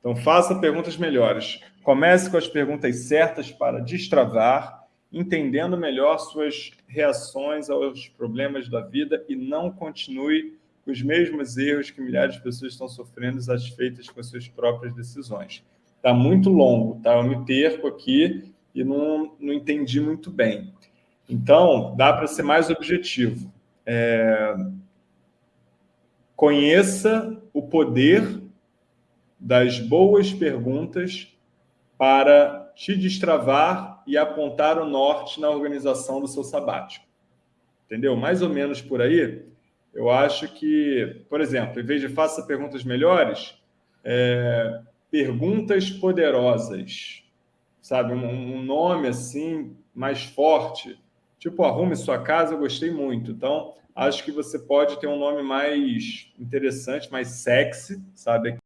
Então, faça perguntas melhores. Comece com as perguntas certas para destravar, entendendo melhor suas reações aos problemas da vida e não continue com os mesmos erros que milhares de pessoas estão sofrendo satisfeitas com as suas próprias decisões. Está muito longo, tá? Eu me perco aqui e não, não entendi muito bem. Então, dá para ser mais objetivo. É... Conheça o poder das boas perguntas para te destravar e apontar o norte na organização do seu sabático. Entendeu? Mais ou menos por aí, eu acho que, por exemplo, em vez de faça perguntas melhores, é, perguntas poderosas, sabe? Um, um, nome assim mais forte, tipo arrume sua casa, eu gostei muito. Então, acho que você pode ter um nome mais interessante, mais sexy, sabe?